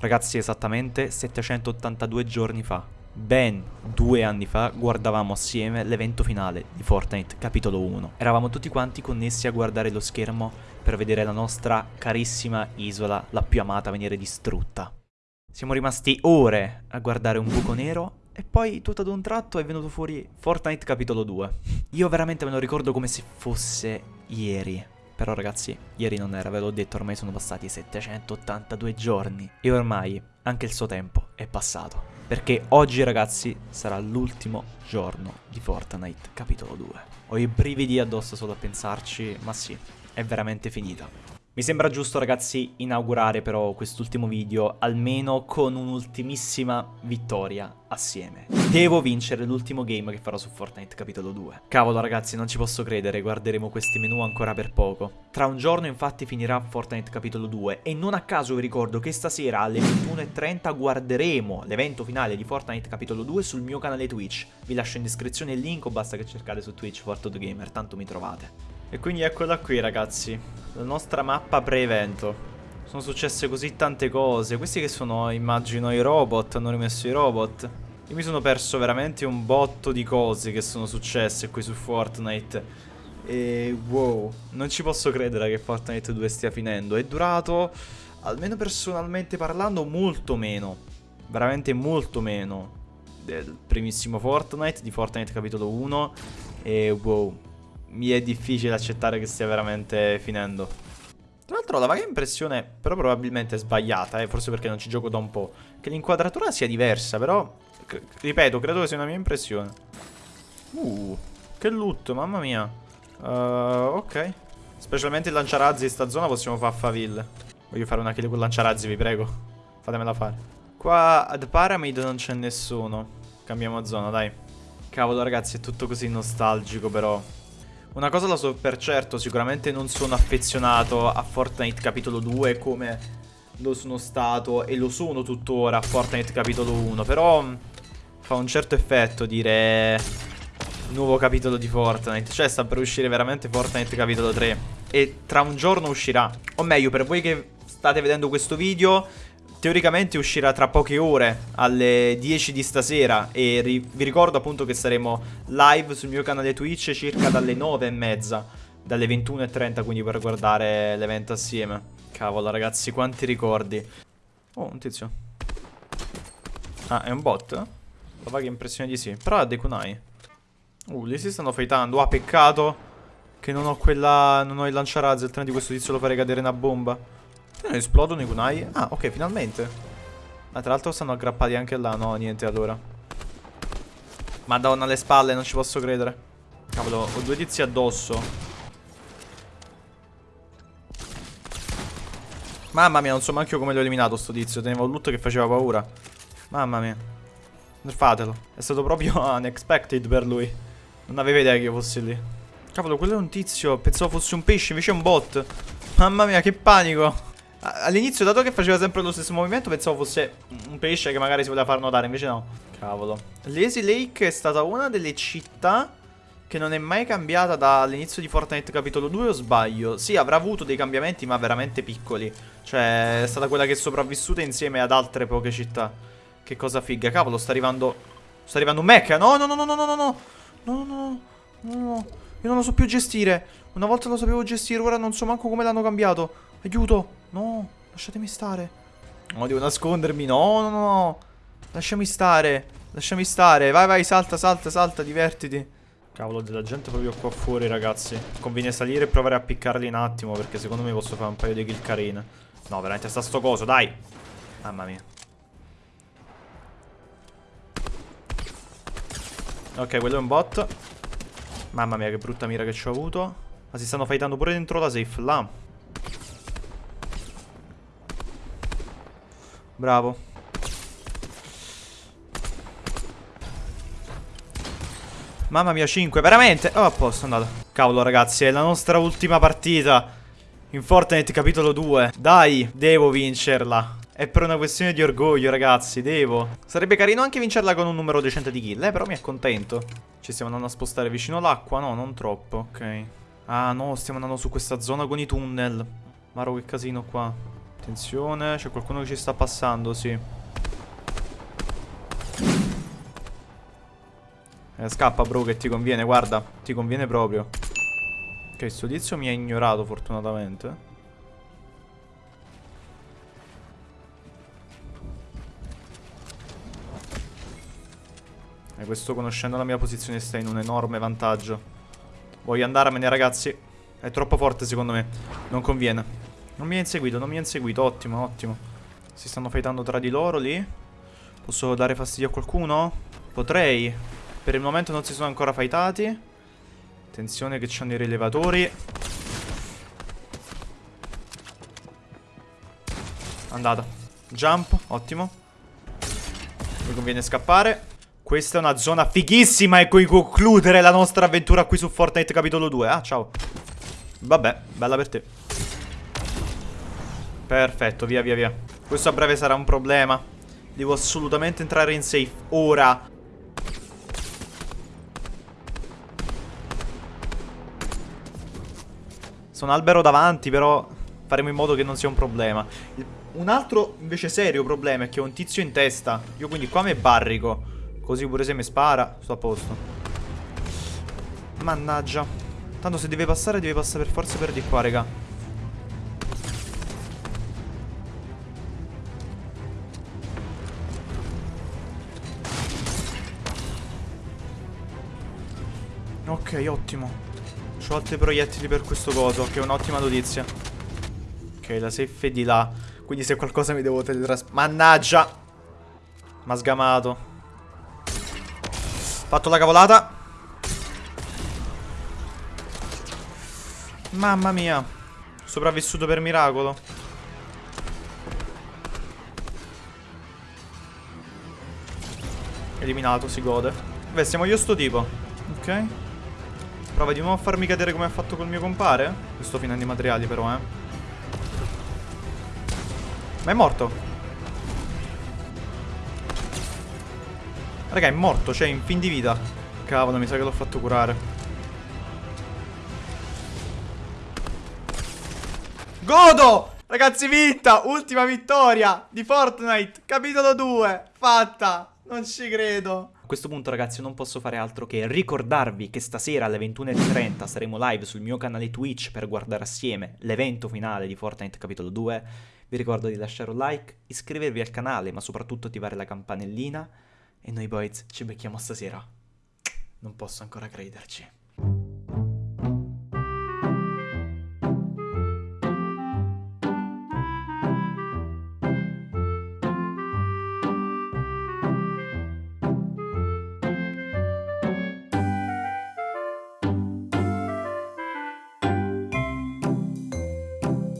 Ragazzi, esattamente 782 giorni fa, ben due anni fa, guardavamo assieme l'evento finale di Fortnite capitolo 1. Eravamo tutti quanti connessi a guardare lo schermo per vedere la nostra carissima isola, la più amata, venire distrutta. Siamo rimasti ore a guardare un buco nero e poi tutto ad un tratto è venuto fuori Fortnite capitolo 2. Io veramente me lo ricordo come se fosse ieri. Però ragazzi, ieri non era, ve l'ho detto, ormai sono passati 782 giorni. E ormai anche il suo tempo è passato. Perché oggi ragazzi sarà l'ultimo giorno di Fortnite capitolo 2. Ho i brividi addosso solo a pensarci, ma sì, è veramente finita. Mi sembra giusto ragazzi inaugurare però quest'ultimo video almeno con un'ultimissima vittoria assieme. Devo vincere l'ultimo game che farò su Fortnite capitolo 2. Cavolo ragazzi non ci posso credere, guarderemo questi menu ancora per poco. Tra un giorno infatti finirà Fortnite capitolo 2 e non a caso vi ricordo che stasera alle 21.30 guarderemo l'evento finale di Fortnite capitolo 2 sul mio canale Twitch. Vi lascio in descrizione il link o basta che cercate su Twitch Gamer, tanto mi trovate. E quindi eccola qui ragazzi, la nostra mappa pre-evento. Sono successe così tante cose, questi che sono immagino i robot, hanno rimesso i robot. Io mi sono perso veramente un botto di cose che sono successe qui su Fortnite. E wow, non ci posso credere che Fortnite 2 stia finendo. È durato, almeno personalmente parlando, molto meno. Veramente molto meno del primissimo Fortnite, di Fortnite capitolo 1. E wow, mi è difficile accettare che stia veramente finendo. Tra l'altro ho la vaga impressione, però probabilmente sbagliata, eh, forse perché non ci gioco da un po', che l'inquadratura sia diversa, però, ripeto, credo che sia una mia impressione. Uh, che loot, mamma mia. Uh, ok. Specialmente il lanciarazzi in sta zona possiamo fare faville. Voglio fare una kill con lanciarazzi, vi prego. Fatemela fare. Qua ad Pyramid non c'è nessuno. Cambiamo zona, dai. Cavolo, ragazzi, è tutto così nostalgico, però. Una cosa la so per certo, sicuramente non sono affezionato a Fortnite capitolo 2 come lo sono stato e lo sono tuttora a Fortnite capitolo 1, però mm, fa un certo effetto dire nuovo capitolo di Fortnite, cioè sta per uscire veramente Fortnite capitolo 3 e tra un giorno uscirà, o meglio per voi che state vedendo questo video Teoricamente uscirà tra poche ore alle 10 di stasera e ri vi ricordo appunto che saremo live sul mio canale Twitch circa dalle 9 e mezza, dalle 21.30 quindi per guardare l'evento assieme. Cavolo ragazzi, quanti ricordi. Oh, un tizio. Ah, è un bot? La vaga impressione di sì. Però ha dei kunai. Uh, lì si stanno fightando. Ah, peccato che non ho quella... non ho il lanciarazzi, di questo tizio lo farei cadere una bomba. Non esplodono i kunai? Ah, ok, finalmente. Ma tra l'altro stanno aggrappati anche là. No, niente allora. Madonna, alle spalle, non ci posso credere. Cavolo, ho due tizi addosso. Mamma mia, non so manco come l'ho eliminato sto tizio. Tenevo un loot che faceva paura. Mamma mia. Nerfatelo. È stato proprio unexpected per lui. Non aveva idea che io fossi lì. Cavolo, quello è un tizio. Pensavo fosse un pesce, invece è un bot. Mamma mia, che panico. All'inizio, dato che faceva sempre lo stesso movimento, pensavo fosse un pesce che magari si voleva far notare, invece no. Cavolo. Lazy Lake è stata una delle città che non è mai cambiata dall'inizio di Fortnite capitolo 2 o sbaglio? Sì, avrà avuto dei cambiamenti, ma veramente piccoli. Cioè, è stata quella che è sopravvissuta insieme ad altre poche città. Che cosa figa. Cavolo, sta arrivando... Sta arrivando un mecha. No, no, no, no, no, no, no, no. No, no, no, no. Io non lo so più gestire. Una volta lo sapevo gestire, ora non so manco come l'hanno cambiato. Aiuto. No, lasciatemi stare. No, devo nascondermi. No, no, no. Lasciami stare. Lasciami stare. Vai, vai, salta, salta, salta, divertiti. Cavolo, della gente proprio qua fuori, ragazzi. Conviene salire e provare a piccarli un attimo, perché secondo me posso fare un paio di kill carine. No, veramente sta sto coso, dai. Mamma mia. Ok, quello è un bot. Mamma mia, che brutta mira che ci ho avuto. Ma si stanno fightando pure dentro la safe, là. Bravo. Mamma mia, 5, veramente? Oh, a posto, andata. Cavolo, ragazzi, è la nostra ultima partita. In Fortnite capitolo 2. Dai, devo vincerla. È per una questione di orgoglio, ragazzi, devo. Sarebbe carino anche vincerla con un numero decente di kill, eh, però mi accontento. Ci stiamo andando a spostare vicino all'acqua? No, non troppo, ok. Ah, no, stiamo andando su questa zona con i tunnel. Maro, che casino qua. Attenzione, c'è qualcuno che ci sta passando, sì. Eh, scappa, bro, che ti conviene, guarda. Ti conviene proprio. Ok, sto tizio mi ha ignorato, fortunatamente. E questo, conoscendo la mia posizione, sta in un enorme vantaggio. Voglio andarmene, ragazzi. È troppo forte, secondo me. Non conviene. Non mi ha inseguito, non mi ha inseguito. Ottimo, ottimo. Si stanno fightando tra di loro lì. Posso dare fastidio a qualcuno? Potrei. Per il momento non si sono ancora fightati. Attenzione che c'hanno i rilevatori. Andata. Jump, ottimo. Mi conviene scappare. Questa è una zona fighissima e cui concludere la nostra avventura qui su Fortnite capitolo 2. Ah, ciao. Vabbè, bella per te. Perfetto, via via via. Questo a breve sarà un problema. Devo assolutamente entrare in safe. Ora. Sono albero davanti però Faremo in modo che non sia un problema. Un altro invece serio problema È che ho un tizio in testa. Io quindi qua mi barrico. Così pure se mi spara Sto a posto. Mannaggia. Tanto se deve passare deve passare per forza per di qua raga Ok, ottimo. Ho altri proiettili per questo coso, che è un'ottima notizia. Ok, la safe è di là. Quindi se qualcosa mi devo teletrasportare... Mannaggia! M'ha sgamato. Fatto la cavolata. Mamma mia. Sopravvissuto per miracolo. Eliminato, si gode. Beh, siamo io sto tipo. Ok. Prova di nuovo a farmi cadere come ha fatto col mio compare. Sto finendo i materiali però, eh. Ma è morto. Raga, è morto, cioè in fin di vita. Cavolo, mi sa che l'ho fatto curare. Godo! Ragazzi, vinta! Ultima vittoria di Fortnite, capitolo 2, fatta! Non ci credo questo punto ragazzi non posso fare altro che ricordarvi che stasera alle 21.30 saremo live sul mio canale Twitch per guardare assieme l'evento finale di Fortnite Capitolo 2. Vi ricordo di lasciare un like, iscrivervi al canale ma soprattutto attivare la campanellina e noi boys ci becchiamo stasera. Non posso ancora crederci.